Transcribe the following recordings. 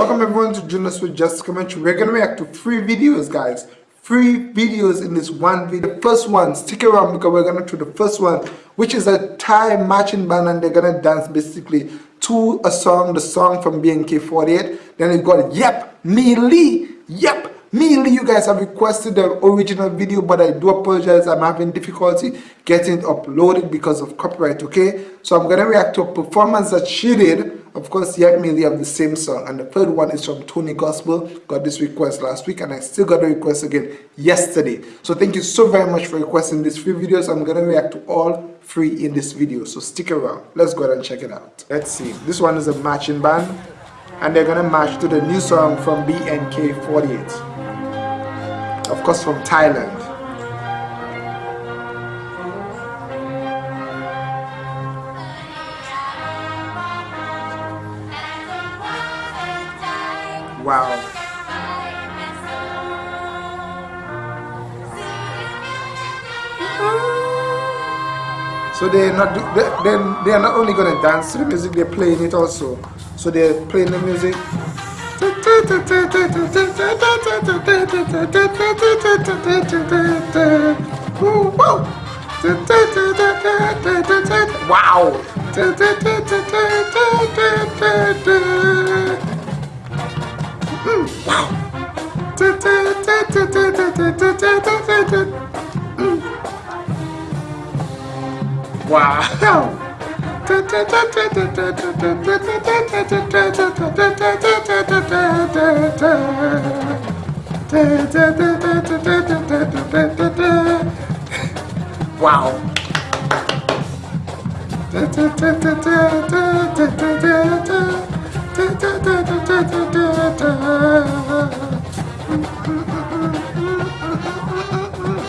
Welcome everyone to Jonas with Just Commentary. We're gonna react to three videos, guys. Three videos in this one video. The first one, stick around because we're gonna do the first one, which is a Thai marching band and they're gonna dance basically to a song, the song from BNK48. Then we've got Yep, Me Lee, Yep, Mainly you guys have requested the original video but I do apologize I'm having difficulty getting it uploaded because of copyright okay so I'm gonna react to a performance that she did of course yet mainly of the same song. And the third one is from Tony Gospel. Got this request last week and I still got a request again yesterday. So thank you so very much for requesting these three videos. I'm gonna react to all three in this video so stick around. Let's go ahead and check it out. Let's see. This one is a matching band and they're gonna match to the new song from BNK48 of course from Thailand. So they're not they they are not only gonna dance to the music, they're playing it also. So they're playing the music Wow! Hmm. Wow! Wow. Wow.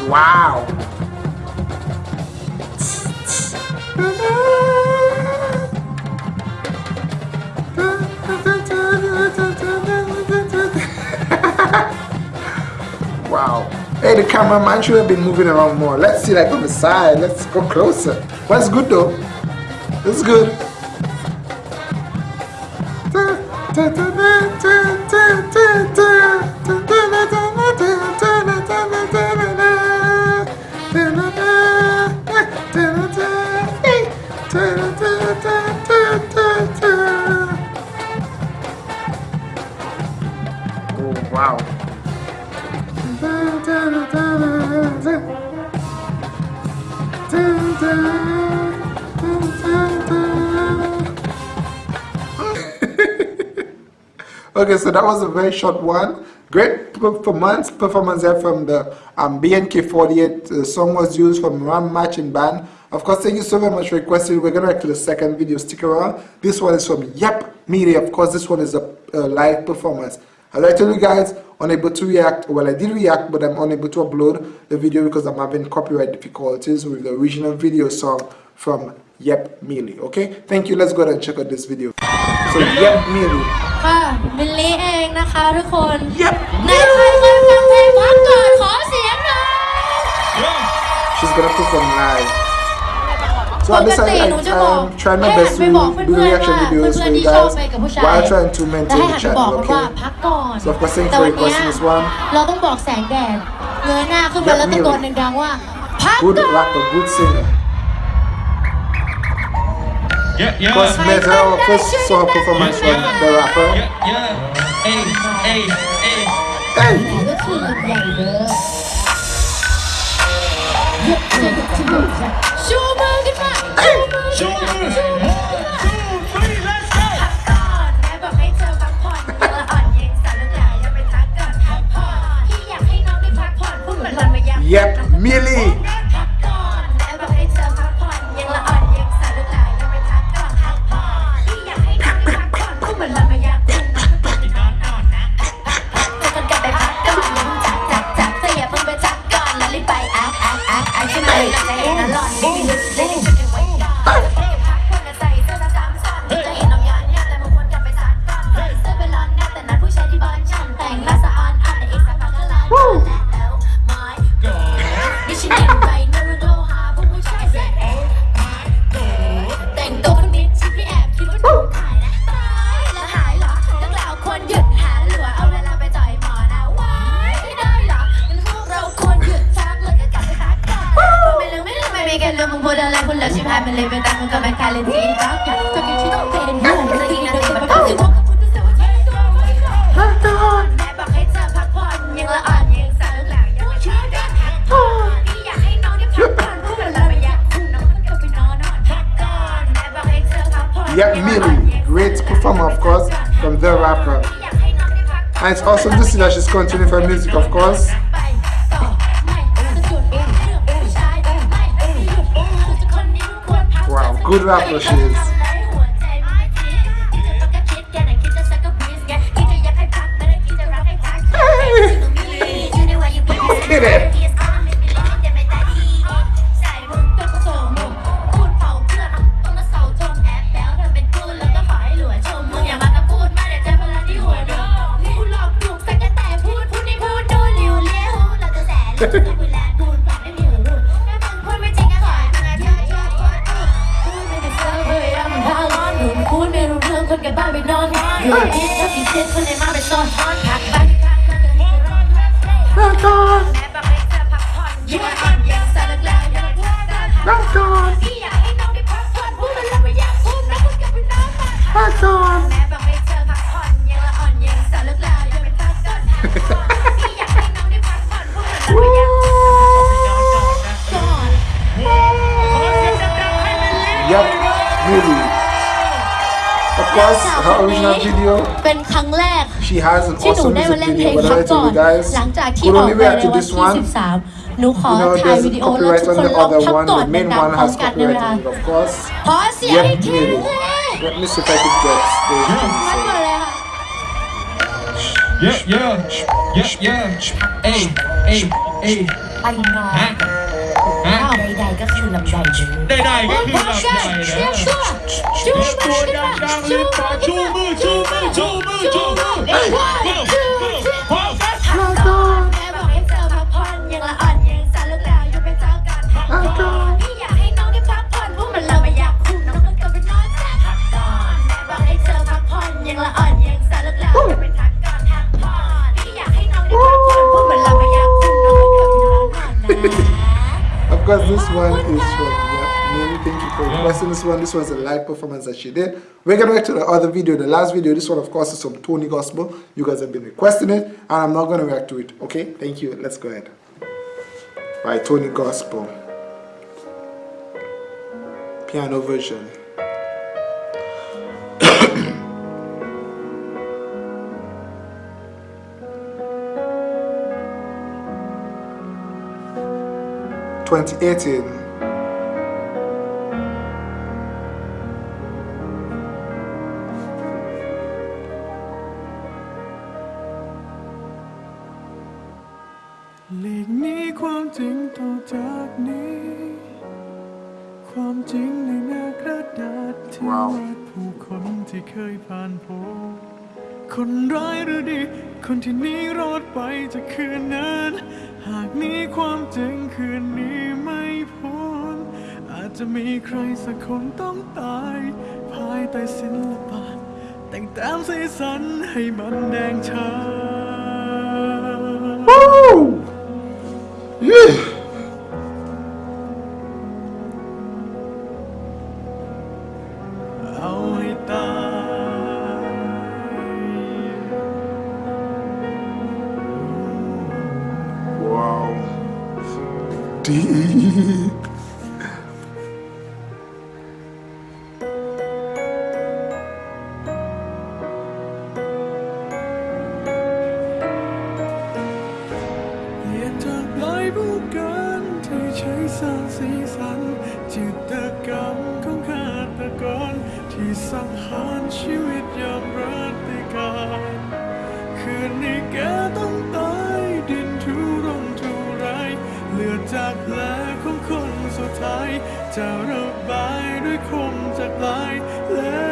wow. Hey, the cameraman should have been moving around more. Let's see like on the side. Let's go closer. What's good though? It's good. Wow. okay, so that was a very short one. Great performance, performance there from the um, BNK48. The song was used from Ram Marching Band. Of course, thank you so very much for requesting. We're going to to the second video. Stick around. This one is from Yep Media. Of course, this one is a, a live performance. As I told you guys, unable to react. Well, I did react, but I'm unable to upload the video because I'm having copyright difficulties with the original video song from Yep Mealy. Okay, thank you. Let's go ahead and check out this video. So Yep Mealy. ค่ะมิลลี่เองนะคะทุกคน Yep ในใครเคยฟังเพลงพักก่อนขอเสียงหน่อย She's gonna perform live. So ป at ก this ติ time, หนู I, จะบอก I'm trying my ให้หั best น to ไปบอก do เพื่อนๆ reaction ว่า videos เพื่ for อนๆ you ที่ชอบ guys ไปกับผู้ชาย while trying to และ maintain ให้ the หันไป channel. บอกมันว่า Okay. พักก่อน So of course, thank you แต่ for วันเนี้ย requesting this one. เราต้องบอกแสงแดดเงยหน้าขึ้นไปแล้วตะโกนดังๆว่า พัก Good ก่อน rapper, good singer. Yeah, yeah. First met her, first saw her performance from the rapper. Yeah, yeah. Hey, hey, hey. Hey! ก็คือลำใหญ่เด้อ 勝負 หยุดหาหลวเอาเวลาไปจ่อยหมอนะว้ไม่ได้หรองั้นพวกเราควรหยุดฟักแล้วก็กลับไปพักกันไม่ลืมไม่ลืมไม่มีกันลืมมึงพูดอะไรพูดแล้วชิบหายมัเลยไปตามึงก็ไปคาเลนทีบ้ากันจนกินชิ้ต้องเป็นนูไม่ดีนะเด็กมันต้องอยู่ทุกคนที่เสียวใจพักผ่อนแม่บอกให้เธอพักผ่อนยังละอ่อนยังสาวหลังยังไม่ชอบพักผ่อนพี่อยากให้น้องได้พักผ่อนพูดแล้วไม่อยากคุน้องก็ไปนนนอนพักก่อแม่บอกให้เธอพักผ่อน Yeah, Millie, great performer, of course. from the rapper. And it's awesome to see that she's continuing her music, of course. Wow, good rapper she is. คนกันบ้านไปนอนอยู่เอ๊ะถ้าผิดเส้นคนไหนมาเป็นตอนทอนผักบ้านข้างๆก็จะร้อนแม่บอกให้เธอพักผ่อนยังอ่อนยังสารแล้วยังไม่ทักกันพักก่อนพี่อยากให้น้องได้พักผ่อนพูดมันแล้วไม่อยากพูดนะพูดกับพี่น้องมาพักก่อนแม่บอกให้เธอพักผ่อนยังละอ่อนยังสารแล้วยังไม่ทักกันพักก่อน Of course, her original video. เป็นครั้งแรก She has an ที่หนู awesome ได้มา music เล่นเพล video. ง But ครั้ I งก่อน told you guys, หลังจากที่ we'll ออก only ไป react ใน to วัน this ที่ one. 13 หนูขอ You know, ถ่าย there's วิดีโอ a แล้ว copyright ทุก on คน the ลอง other พัก one. ก่อน The main ดัง one ๆพร้อม has กันได้ไหม copyright คะ on it, of course. ขอเสียง Yep, อีกที Millie. เลย Let me see if I can get the พักก่อนเลยค่ะ Yeah yeah yeah yeah เอ้ยเอ้ยเอ้ย ไปนอน ฮะ ฮะ ใดๆก็คือลำไยเลย ได้ๆก็คือพักหลับก่ใจอนนะเชียร์ชัวร์ชูมือตัวขึ้นดัมางๆรีบมาชูมือชูมือชูมือชูมือ this one. This was a live performance that she did. We're gonna react to the other video, the last video. This one, of course, is from Tony Gospel. You guys have been requesting it, and I'm not gonna react to it. Okay? Thank you. Let's go ahead. By Tony Gospel. Piano version. Twenty eighteen. ว้าววาดผู้คนที่เคยผ่านพบคนร้ายหรือดี คนที่หนี้รอดไปจากคืนนั้น หากหนี้ความจริงคืนนี้ไม่พ้น อาจจะมีใครสักคนต้องตาย ภายใต้ศิลปะ แต่งแต้มสีสันให้มันแดงชา Woo! Yeah. สีสัน จิตกรรมของฆาตกรที่สังหารชีวิตยอมรับติการคืนนี้แกต้องตายดินทุรงทุไรเลือดจากแผลของคนสุดท้าย จะระบายด้วยคมจากลายและ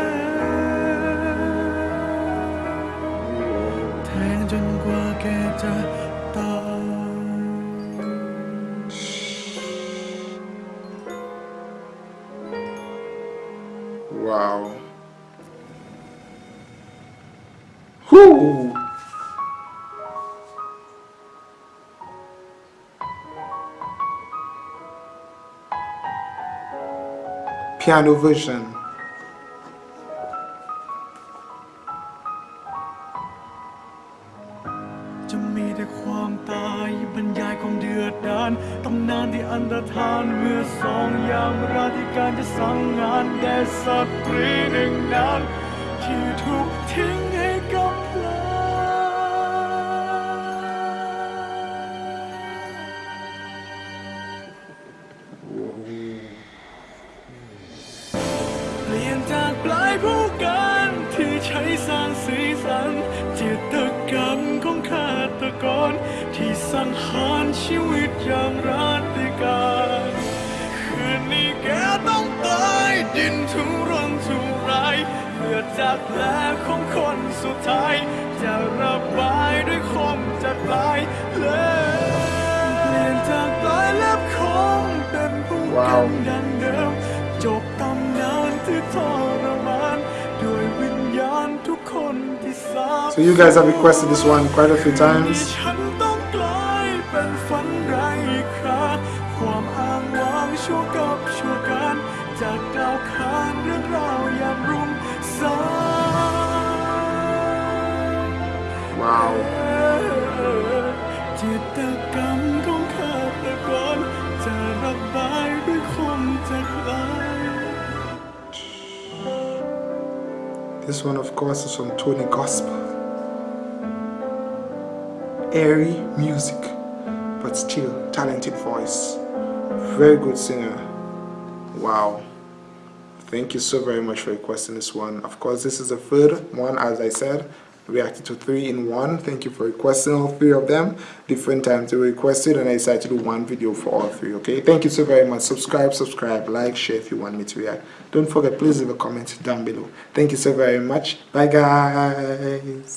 แทงจนกว่าแกจะ Whew. piano version. จะมีแต่ความตายบรรยายความเดือดดานตำนานที่อันตรธานเมื่อสองยามราธิการจะสั่งงานแด่สตรีหนึ่งนานที่ถูกทิ้งให้างสีสันจิตกรรมของฆาตกร ที่สังหารชีวิตอย่างราธิการคืนนี้แกต้องตายดินทุรนทุรายเลือดจากแผลของคนสุดท้าย จะระบายด้วยคมจัดปลายเลย So you guys have requested this one quite a few times. Wow. This one, of course, is from Tony Gospel. Airy music, but still talented voice. Very good singer. Wow. Thank you so very much for requesting this one. Of course, this is the third one, as I said. Reacted to three in one. Thank you for requesting all three of them. Different times they were requested, and I decided to do one video for all three. Okay. Thank you so very much. Subscribe, subscribe, like, share if you want me to react. Don't forget, please leave a comment down below. Thank you so very much. Bye, guys.